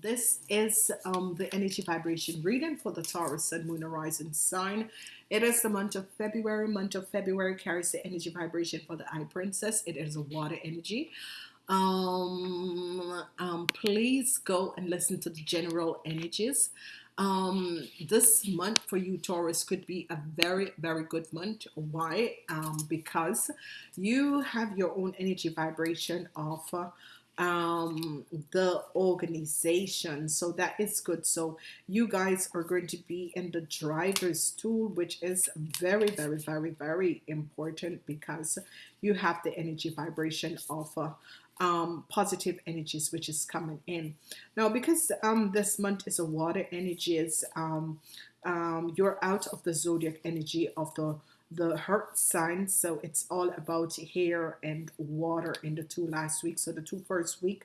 This is um, the energy vibration reading for the Taurus Sun Moon Horizon sign. It is the month of February. Month of February carries the energy vibration for the Eye Princess. It is a water energy. Um, um, please go and listen to the general energies. Um, this month for you Taurus could be a very very good month why um, because you have your own energy vibration of uh, um, the organization. So that is good. So you guys are going to be in the driver's tool, which is very, very, very, very important because you have the energy vibration of uh, um, positive energies which is coming in now because um, this month is a water energies um, um, you're out of the zodiac energy of the the heart sign. So it's all about hair and water in the two last weeks. So the two first week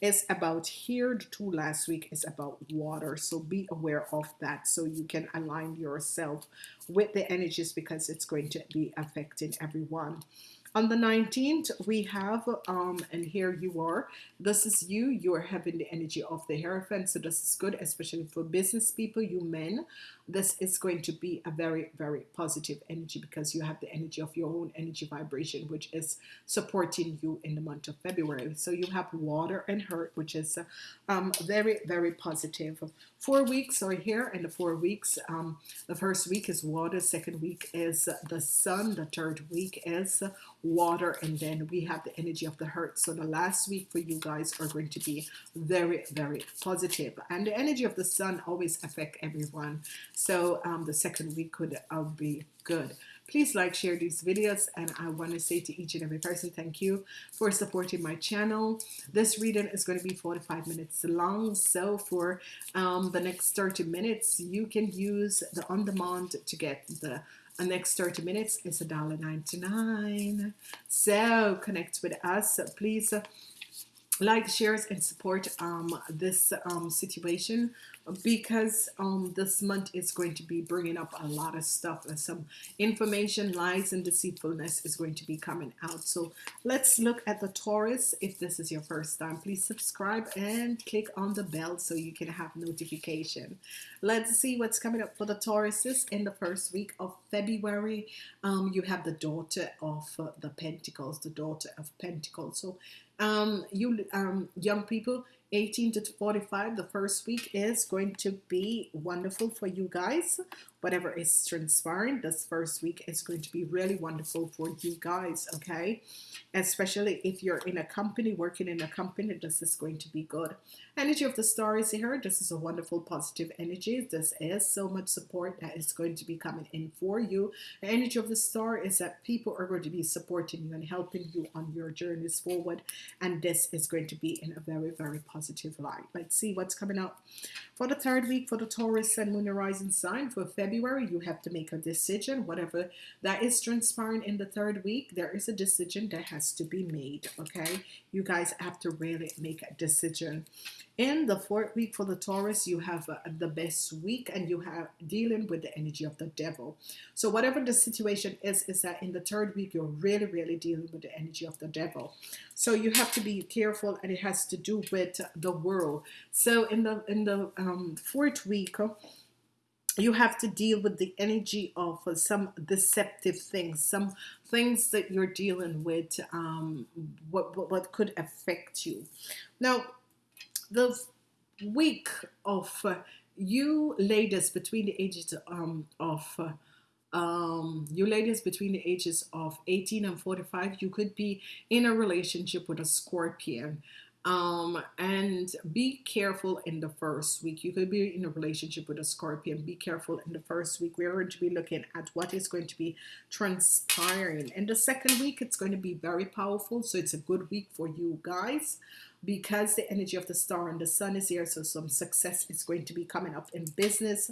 is about here the two last week is about water. So be aware of that. So you can align yourself with the energies because it's going to be affecting everyone. On the 19th, we have, um, and here you are, this is you, you are having the energy of the Hierophant, so this is good, especially for business people, you men. This is going to be a very, very positive energy because you have the energy of your own energy vibration, which is supporting you in the month of February. So you have water and hurt, which is um, very, very positive. Four weeks are here, and the four weeks, um, the first week is water, second week is the sun, the third week is water and then we have the energy of the hurt so the last week for you guys are going to be very very positive and the energy of the sun always affect everyone so um, the second week could uh, be good. Please like share these videos and I want to say to each and every person thank you for supporting my channel. This reading is going to be 45 minutes long so for um, the next 30 minutes you can use the on-demand to get the the next 30 minutes. Is a dollar 99 so connect with us. Please like shares and support um, this um, situation because um, this month is going to be bringing up a lot of stuff and some information lies and deceitfulness is going to be coming out. So let's look at the Taurus. If this is your first time please subscribe and click on the bell so you can have notification. Let's see what's coming up for the Tauruses in the first week of February. Um, you have the daughter of uh, the Pentacles the daughter of Pentacles. So um, you um, young people 18 to 45 the first week is going to be wonderful for you guys whatever is transpiring this first week is going to be really wonderful for you guys okay? Especially if you're in a company working in a company this is going to be good. Energy of the star is here. This is a wonderful positive energy. This is so much support that is going to be coming in for you. The energy of the star is that people are going to be supporting you and helping you on your journeys forward and this is going to be in a very very positive light. Let's see what's coming up. For the third week for the Taurus and Moon Horizon sign for February you have to make a decision whatever that is transpiring in the third week there is a decision that has to be made okay? You guys have to really make a decision. In the fourth week for the Taurus you have uh, the best week and you have dealing with the energy of the devil. So whatever the situation is is that in the third week you're really really dealing with the energy of the devil. So you have to be careful and it has to do with the world. So in the in the um, fourth week you have to deal with the energy of some deceptive things some things that you're dealing with um, what, what, what could affect you. Now the week of uh, you ladies between the ages um, of uh, um, you ladies between the ages of 18 and 45 you could be in a relationship with a Scorpion um, and be careful in the first week. You could be in a relationship with a Scorpion. Be careful in the first week. We're going to be looking at what is going to be transpiring. In the second week it's going to be very powerful. So it's a good week for you guys because the energy of the star and the sun is here. So some success is going to be coming up in business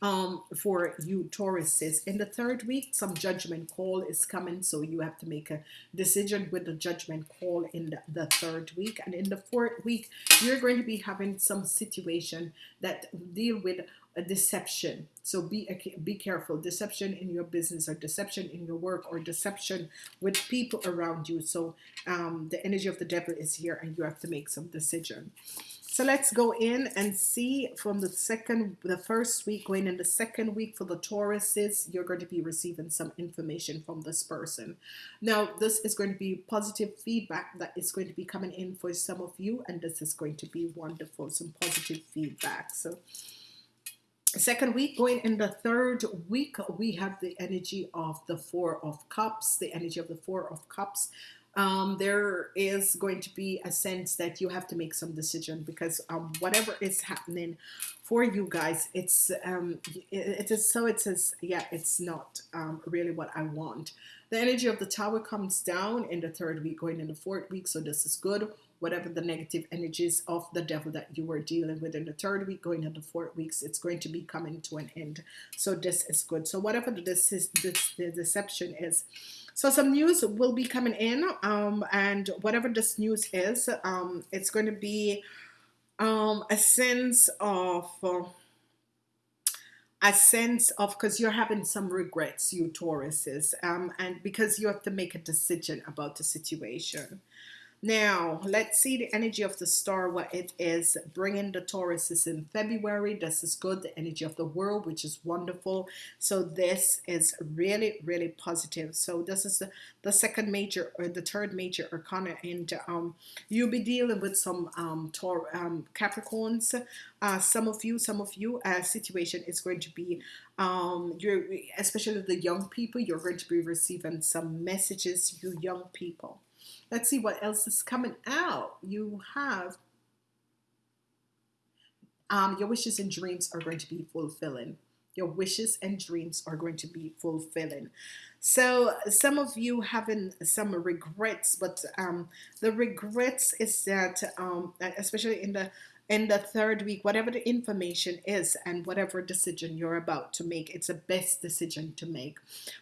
um, for you Tauruses. In the third week, some judgment call is coming, so you have to make a decision with the judgment call in the, the third week. And in the fourth week, you're going to be having some situation that deal with a deception. So be be careful. Deception in your business, or deception in your work, or deception with people around you. So um, the energy of the devil is here, and you have to make some decision. So let's go in and see from the second, the first week, going in the second week for the Tauruses, you're going to be receiving some information from this person. Now, this is going to be positive feedback that is going to be coming in for some of you, and this is going to be wonderful, some positive feedback. So second week going in the third week we have the energy of the four of cups the energy of the four of cups um, there is going to be a sense that you have to make some decision because um, whatever is happening for you guys, it's um, it, is so it says yeah, it's not um, really what I want. The energy of the tower comes down in the third week, going in the fourth week, so this is good. Whatever the negative energies of the devil that you were dealing with in the third week going into four weeks it's going to be coming to an end. So this is good. So whatever this is this the deception is so some news will be coming in um, and whatever this news is um, it's going to be um, a sense of uh, a sense of because you're having some regrets you Tauruses um, and because you have to make a decision about the situation now, let's see the energy of the star, what it is. Bringing the Taurus is in February. This is good. The energy of the world, which is wonderful. So this is really, really positive. So this is the, the second major or the third major arcana. And um, you'll be dealing with some um, um, Capricorns. Uh, some of you, some of you, uh, situation is going to be um, you're especially the young people, you're going to be receiving some messages, you young people. Let's see what else is coming out. You have um, your wishes and dreams are going to be fulfilling. Your wishes and dreams are going to be fulfilling. So some of you having some regrets, but um, the regrets is that, um, especially in the in the third week, whatever the information is and whatever decision you're about to make, it's the best decision to make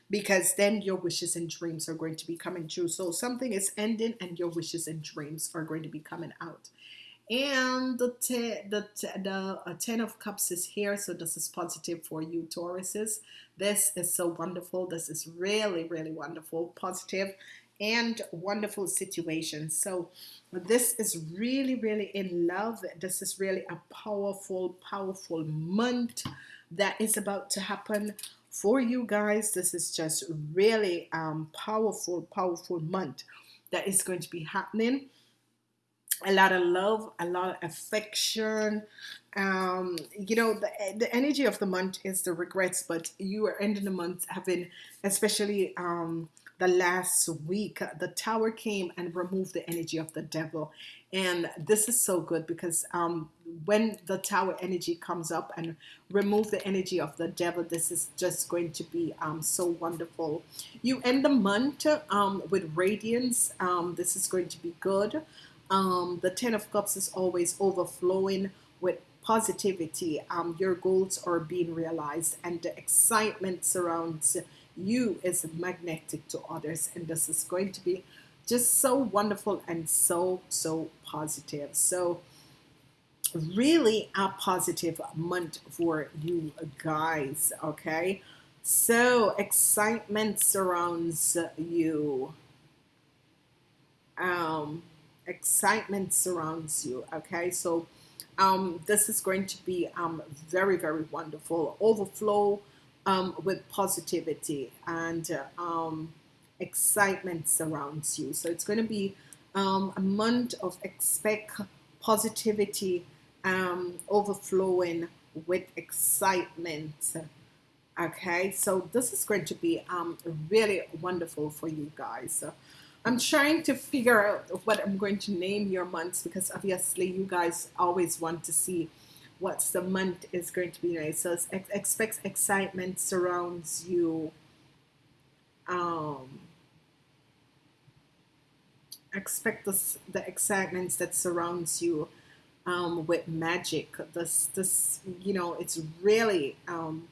because then your wishes and dreams are going to be coming true. So something is ending and your wishes and dreams are going to be coming out. And the the the uh, ten of cups is here, so this is positive for you, Tauruses. This is so wonderful. This is really, really wonderful, positive, and wonderful situation. So this is really, really in love. This is really a powerful, powerful month that is about to happen for you guys. This is just really um, powerful, powerful month that is going to be happening. A lot of love, a lot of affection. Um, you know, the, the energy of the month is the regrets, but you are ending the month having, especially um, the last week, the tower came and removed the energy of the devil. And this is so good because um, when the tower energy comes up and remove the energy of the devil, this is just going to be um, so wonderful. You end the month um, with radiance. Um, this is going to be good. Um, the Ten of Cups is always overflowing with positivity. Um, your goals are being realized and the excitement surrounds you is magnetic to others and this is going to be just so wonderful and so so positive. So really a positive month for you guys okay? So excitement surrounds you. Um excitement surrounds you okay? So um this is going to be um very very wonderful. Overflow um, with positivity and uh, um, excitement surrounds you. So it's going to be um, a month of expect positivity um, overflowing with excitement. Okay, so this is going to be um, really wonderful for you guys. So I'm trying to figure out what I'm going to name your months because obviously you guys always want to see what's the month is going to be nice. So ex expect excitement surrounds you. Um, expect the, the excitement that surrounds you. um, with magic. This, this, you know, it's really um,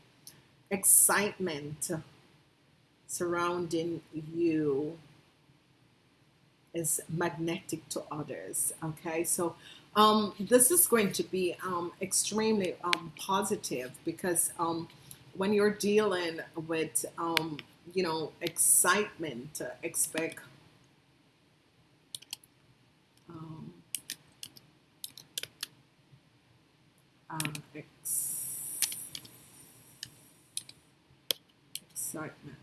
excitement surrounding you is magnetic to others. Okay, so um, this is going to be um, extremely um, positive because um, when you're dealing with, um, you know, excitement, uh, expect um, ex excitement.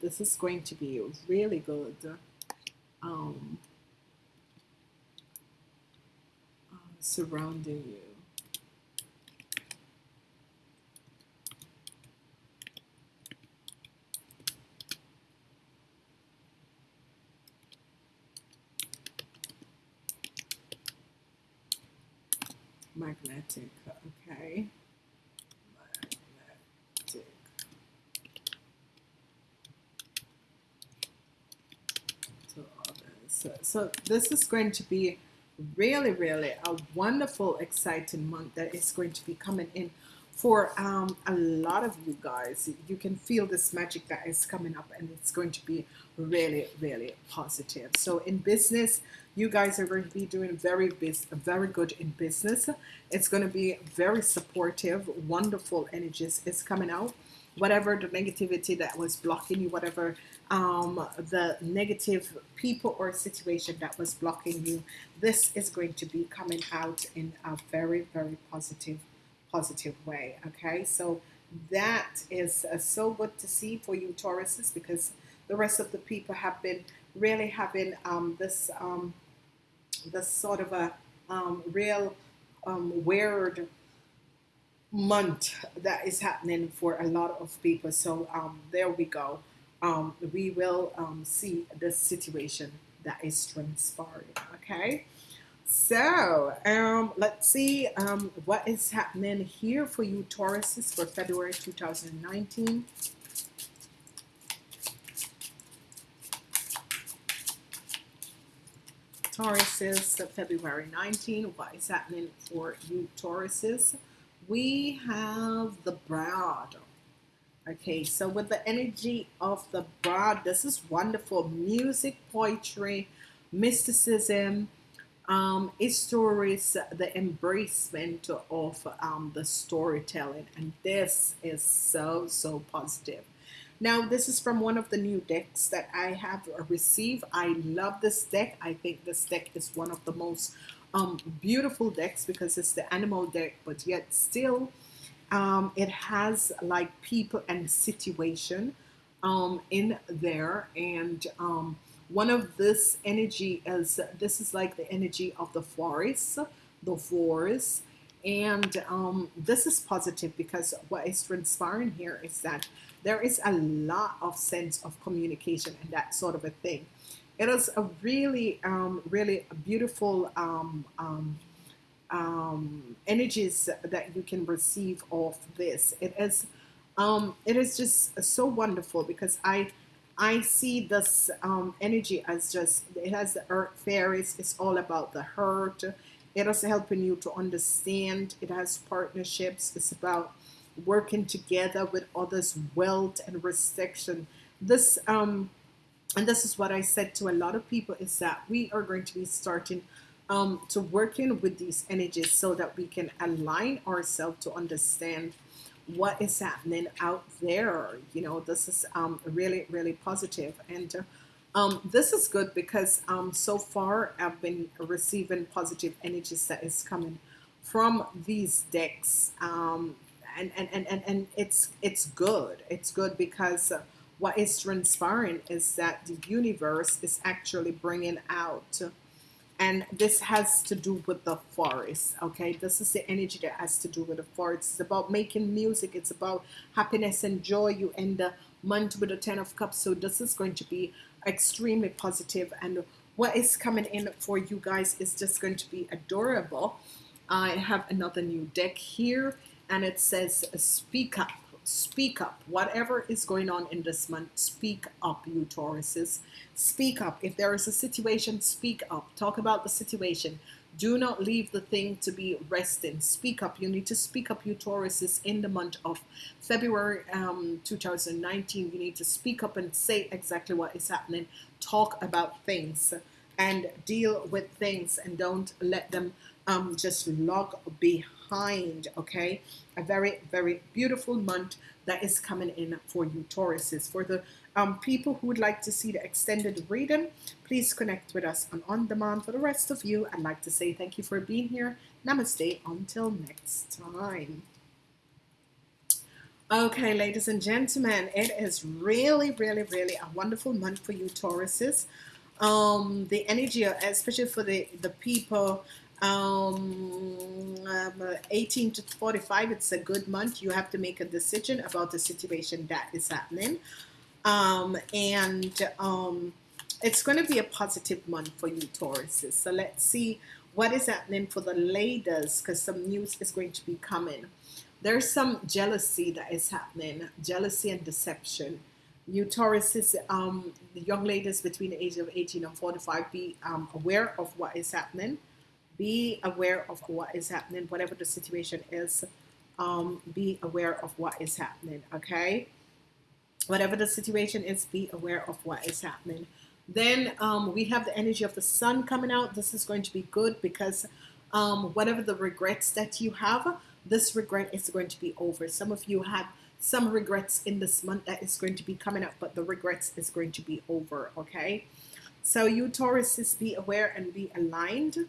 This is going to be really good. Um, uh, surrounding you. magnetic okay magnetic to so, so this is going to be really really a wonderful exciting month that is going to be coming in for um, a lot of you guys. You can feel this magic that is coming up and it's going to be really really positive. So in business you guys are going to be doing very very good in business. It's going to be very supportive wonderful energies is coming out whatever the negativity that was blocking you whatever um, the negative people or situation that was blocking you this is going to be coming out in a very very positive positive way okay? So that is uh, so good to see for you Tauruses because the rest of the people have been really having um, this um, this sort of a um, real um, weird month that is happening for a lot of people so um, there we go um, we will see the situation that is transpiring okay so um, let's see um, what is happening here for you Tauruses for February 2019. Tauruses, February 19. What is happening for you Tauruses? We have the brood. Okay, so with the energy of the brood, this is wonderful. Music, poetry, mysticism, um, is stories the embracement of um, the storytelling and this is so so positive now this is from one of the new decks that I have received I love this deck I think this deck is one of the most um, beautiful decks because it's the animal deck but yet still um, it has like people and situation um, in there. And um, one of this energy is this is like the energy of the forest the forest. And um, this is positive because what is transpiring here is that there is a lot of sense of communication and that sort of a thing it is a really um, really beautiful um, um, um, energies that you can receive off this. It is it is just so wonderful because I I see this energy as just it has the earth fairies it's all about the hurt. It is helping you to understand. It has partnerships. It's about working together with others wealth and restriction. This um and this is what I said to a lot of people is that we are going to be starting um, to working with these energies so that we can align ourselves to understand what is happening out there. You know this is um, really really positive. And uh, um, this is good because um, so far I've been receiving positive energies that is coming from these decks. Um, and, and, and, and, and it's it's good. It's good because uh, what is transpiring is that the universe is actually bringing out and this has to do with the forest okay? This is the energy that has to do with the forest. It's about making music. It's about happiness and joy. You end the month with a ten of cups. So this is going to be extremely positive. And what is coming in for you guys is just going to be adorable. I have another new deck here and it says speak up speak up. Whatever is going on in this month, speak up, you Tauruses. Speak up. If there is a situation, speak up. Talk about the situation. Do not leave the thing to be resting. Speak up. You need to speak up, you Tauruses, in the month of February um, 2019. You need to speak up and say exactly what is happening. Talk about things and deal with things and don't let them um, just log behind. Okay, a very, very beautiful month that is coming in for you, Tauruses. For the um, people who would like to see the extended reading, please connect with us on On Demand. For the rest of you, I'd like to say thank you for being here. Namaste. Until next time. Okay, ladies and gentlemen, it is really, really, really a wonderful month for you, Tauruses. Um, the energy, especially for the, the people um, um, 18 to 45, it's a good month. You have to make a decision about the situation that is happening. Um, and um, it's going to be a positive month for you, Tauruses. So let's see what is happening for the ladies because some news is going to be coming. There's some jealousy that is happening, jealousy and deception. You Tauruses, um, the young ladies between the age of 18 and 45, be um, aware of what is happening be aware of what is happening, whatever the situation is. Um, be aware of what is happening, okay? Whatever the situation is, be aware of what is happening. Then um, we have the energy of the sun coming out. This is going to be good because um, whatever the regrets that you have, this regret is going to be over. Some of you have some regrets in this month that is going to be coming up, but the regrets is going to be over, okay? So you Tauruses, be aware and be aligned.